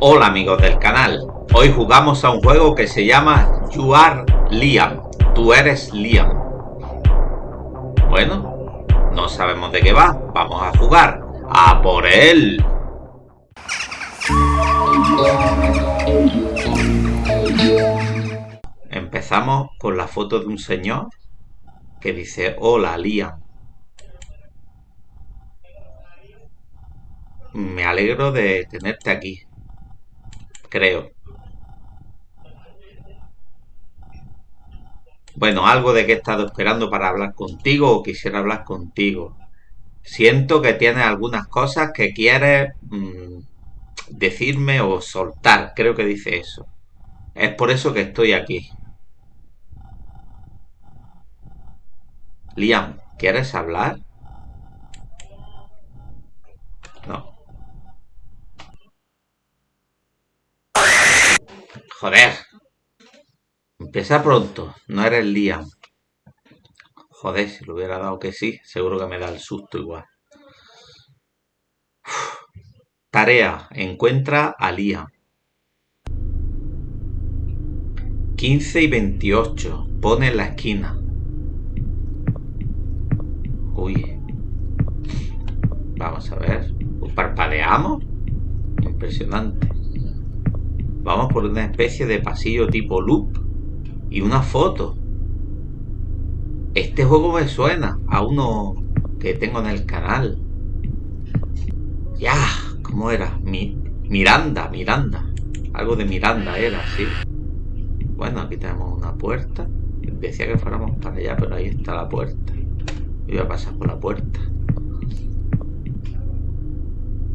Hola amigos del canal, hoy jugamos a un juego que se llama You Are Liam, tú eres Liam. Bueno, no sabemos de qué va, vamos a jugar, a por él. Empezamos con la foto de un señor que dice Hola Liam. Me alegro de tenerte aquí creo. Bueno, algo de que he estado esperando para hablar contigo o quisiera hablar contigo. Siento que tienes algunas cosas que quieres mm, decirme o soltar. Creo que dice eso. Es por eso que estoy aquí. Liam, ¿quieres hablar? Joder. Empieza pronto. No eres Liam. Joder, si lo hubiera dado que sí, seguro que me da el susto igual. Tarea. Encuentra a Liam. 15 y 28. Pone en la esquina. Uy. Vamos a ver. ¿Parpadeamos? Impresionante. Vamos por una especie de pasillo tipo loop y una foto. Este juego me suena a uno que tengo en el canal. Ya, ¿cómo era? Mi, Miranda, Miranda. Algo de Miranda era, sí. Bueno, aquí tenemos una puerta. Decía que fuéramos para allá, pero ahí está la puerta. Voy a pasar por la puerta.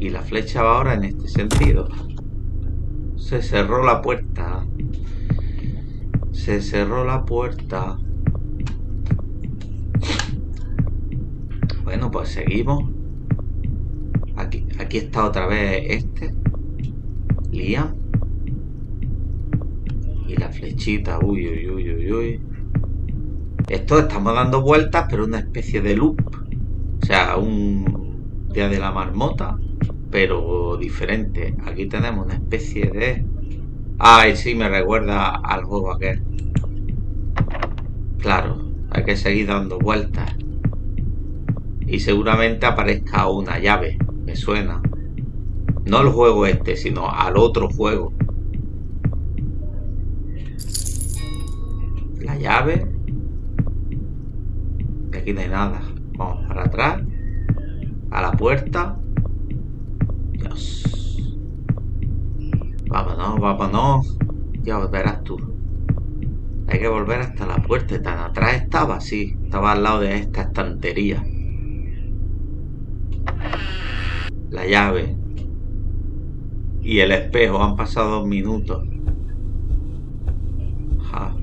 Y la flecha va ahora en este sentido. Se cerró la puerta. Se cerró la puerta. Bueno, pues seguimos. Aquí, aquí está otra vez este. Liam. Y la flechita. Uy, uy, uy, uy, uy. Esto estamos dando vueltas, pero una especie de loop. O sea, un día de la marmota pero diferente. Aquí tenemos una especie de... Ay, sí, me recuerda al juego aquel. Claro, hay que seguir dando vueltas. Y seguramente aparezca una llave. Me suena. No al juego este, sino al otro juego. La llave. Aquí no hay nada. Vamos para atrás. A la puerta. Vámonos, vámonos. Ya verás tú. Hay que volver hasta la puerta. Tan atrás estaba, sí. Estaba al lado de esta estantería. La llave. Y el espejo. Han pasado dos minutos. ¡Ja!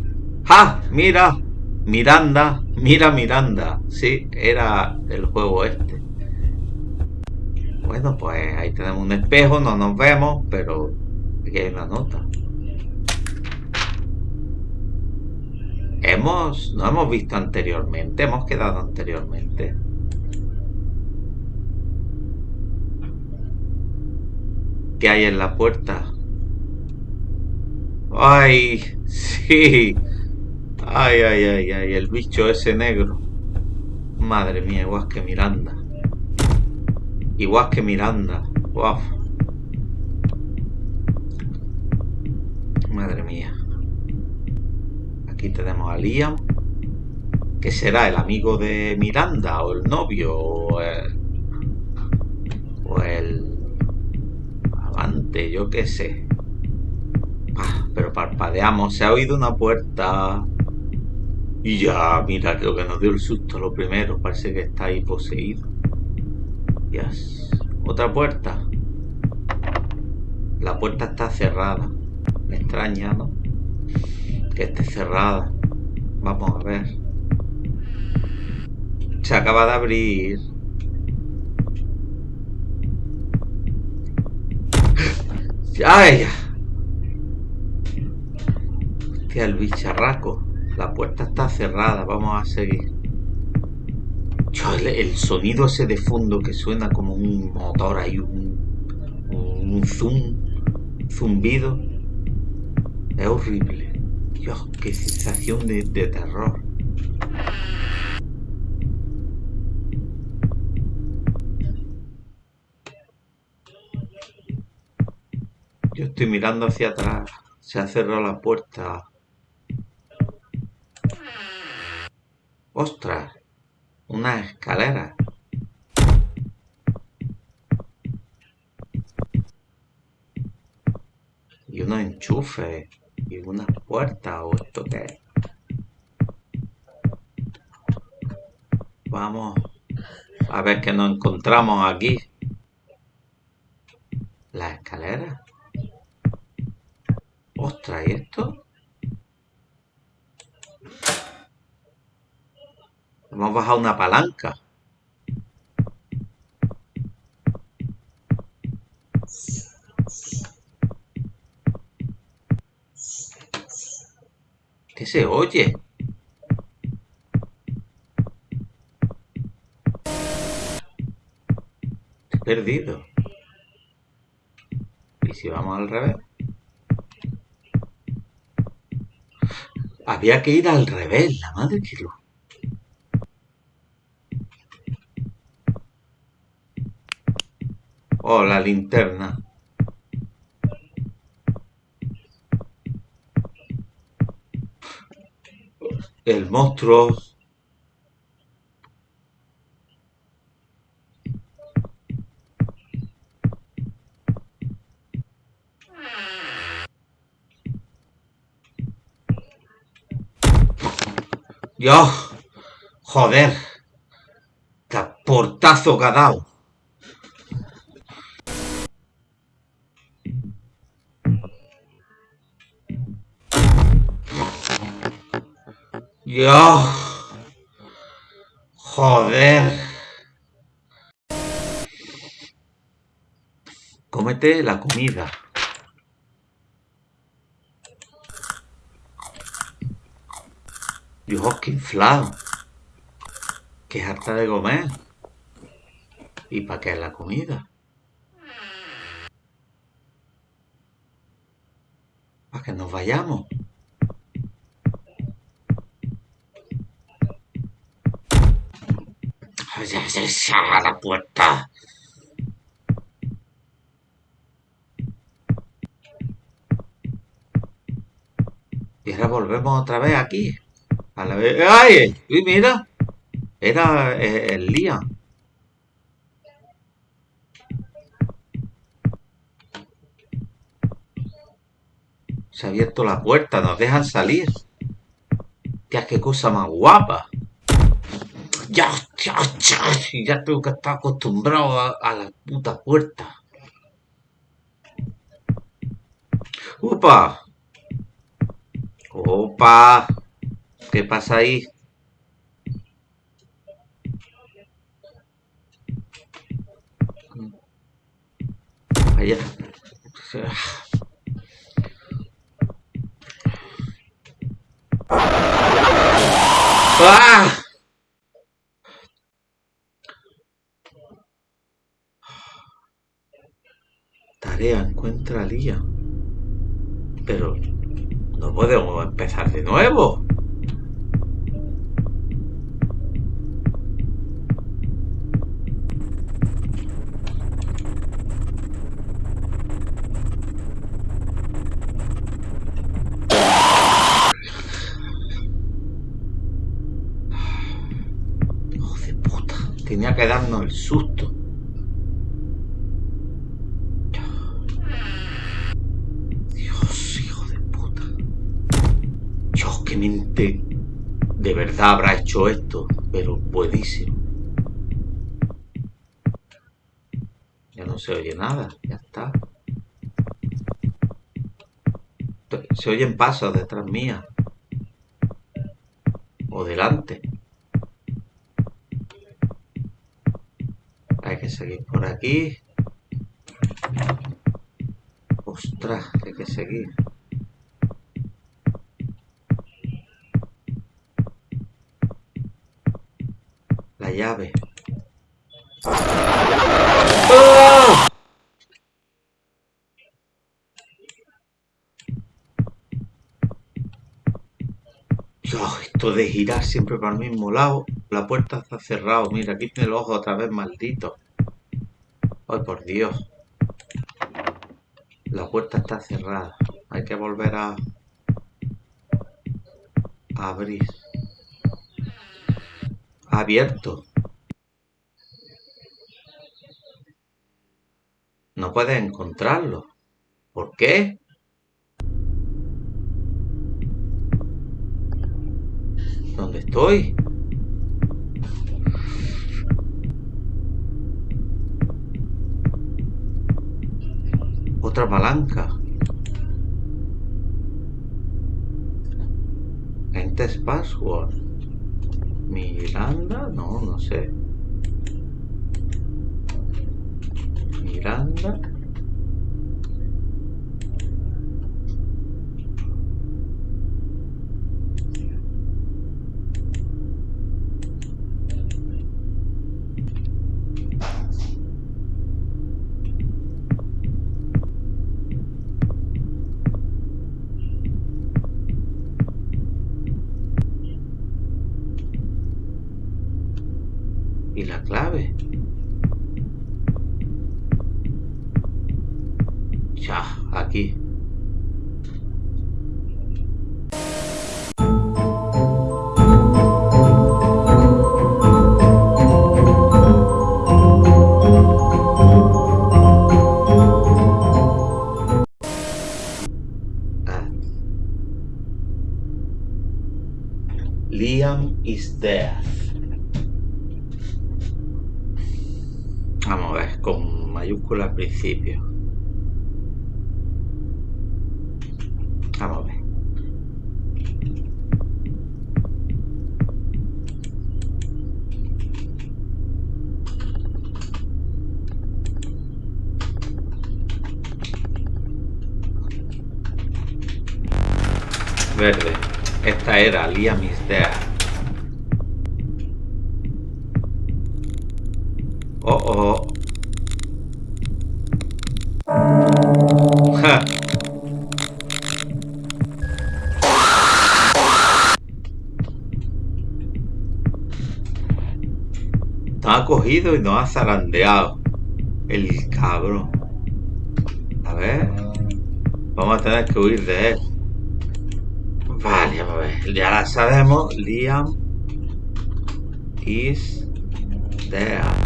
¡Ja! ¡Mira! Miranda. Mira Miranda. Sí, era el juego este. Bueno, pues ahí tenemos un espejo, no nos vemos, pero aquí hay una nota. Hemos, no hemos visto anteriormente, hemos quedado anteriormente. ¿Qué hay en la puerta? ¡Ay! ¡Sí! ¡Ay, ay, ay, ay! El bicho ese negro. Madre mía, igual que Miranda. Igual que Miranda. Wow. Madre mía. Aquí tenemos a Liam. Que será el amigo de Miranda o el novio o el, o el amante, yo qué sé. Ah, pero parpadeamos. Se ha oído una puerta. Y ya, mira, creo que nos dio el susto lo primero. Parece que está ahí poseído. Otra puerta. La puerta está cerrada. Me extraña, ¿no? Que esté cerrada. Vamos a ver. Se acaba de abrir. ¡Ay! Hostia, el bicharraco. La puerta está cerrada. Vamos a seguir el, sonido ese de fondo que suena como un motor ahí, un, zoom. zumbido. Es horrible. Dios, qué sensación de, de terror. Yo estoy mirando hacia atrás. Se ha cerrado la puerta. ¡Ostras! Una escalera. Y unos enchufes. Y una puerta. ¿O esto qué es? Vamos a ver qué nos encontramos aquí. La escalera. Ostras, ¿y esto? Hemos bajado una palanca. ¿Qué se oye? Perdido. ¿Y si vamos al revés? Había que ir al revés, la madre que lo... Oh, la linterna. El monstruo. Dios, joder, qué portazo que ha dado. Dios, joder. Cómete la comida. Dios, qué inflado. Qué harta de comer. ¿Y para qué es la comida? Para que nos vayamos. Ya se cierra la puerta. Y ahora volvemos otra vez aquí. A la vez. ¡Ay! ¡Uy, mira! Era eh, el Liam. Se ha abierto la puerta, nos dejan salir. Tía, qué cosa más guapa. Ya, ya, ya, ya tengo que estar acostumbrado a, la puta puerta. ¡Upa! ¡Opa! ¿Qué pasa ahí? Allá. ¡Ah! Tarea, encuentra a Lía. Pero no podemos empezar de nuevo. Puta. Tenía que darnos el susto. De verdad habrá hecho esto, pero buenísimo. Ya no se oye nada, ya está. Se oyen pasos detrás mía. O delante. Hay que seguir por aquí. Ostras, hay que seguir. llave. ¡Oh! Esto de girar siempre para el mismo lado. La puerta está cerrada. Mira, aquí tiene los ojos otra vez, maldito. Ay, por Dios. La puerta está cerrada. Hay que volver a... a abrir. Abierto. No puedes encontrarlo. ¿Por qué? ¿Dónde estoy? Otra palanca. Enter password. Miranda, no, no sé. Miranda. Principio. A ver. Verde. Esta era Liam is Nos ha cogido y nos ha zarandeado. El cabrón. A ver. Vamos a tener que huir de él. Vale, a ver. Ya la sabemos. Liam is there.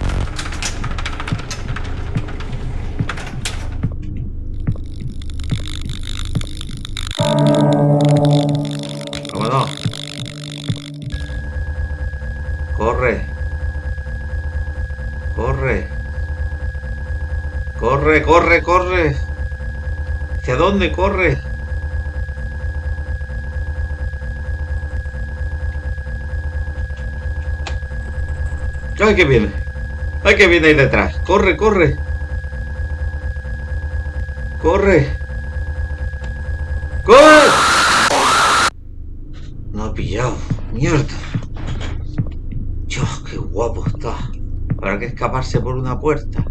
Corre, corre, corre. ¿Hacia dónde corre? ¡Ay, que viene! ¡Ay, que viene ahí detrás! ¡Corre, corre! ¡Corre! ¡Corre! No ha pillado. ¡Mierda! Dios, qué guapo está. Habrá que escaparse por una puerta.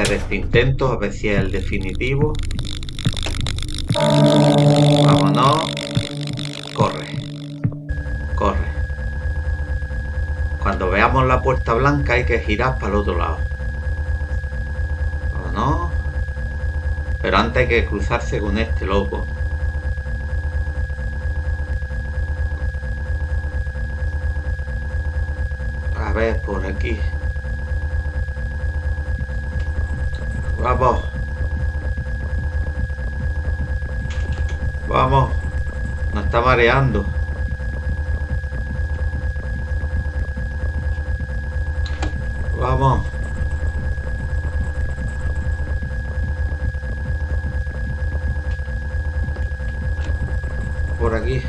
Hacer este intento, a ver si es el definitivo. Vámonos. Corre. Corre. Cuando veamos la puerta blanca hay que girar para el otro lado. Vámonos. Pero antes hay que cruzarse con este loco. A ver, por aquí. Vamos. Vamos. Nos está mareando. Vamos. Por aquí.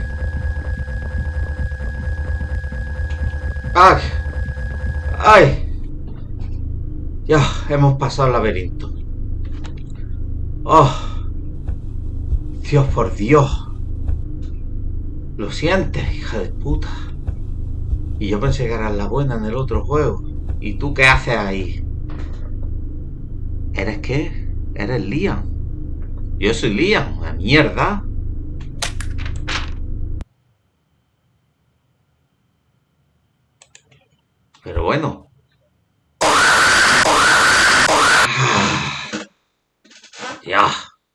¡Ay! ¡Ay! Ya, hemos pasado el laberinto. ¡Oh! Dios por Dios. Lo sientes, hija de puta. Y yo pensé que eras la buena en el otro juego. ¿Y tú qué haces ahí? ¿Eres qué? ¿Eres Liam? Yo soy Liam, una mierda. Pero bueno. Ya,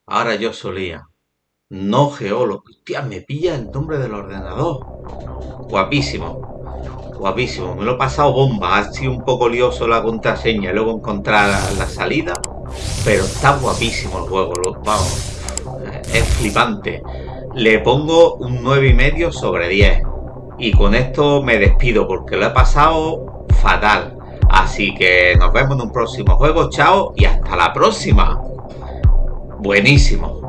ahora yo solía. No geólogo. Hostia, me pilla el nombre del ordenador. Guapísimo. Guapísimo. Me lo he pasado bomba. Ha sido un poco lioso la contraseña y luego encontrar la, salida. Pero está guapísimo el juego. vamos. Es flipante. Le pongo un 9,5 sobre 10. Y con esto me despido porque lo he pasado fatal. Así que nos vemos en un próximo juego. Chao y hasta la próxima. Buenísimo.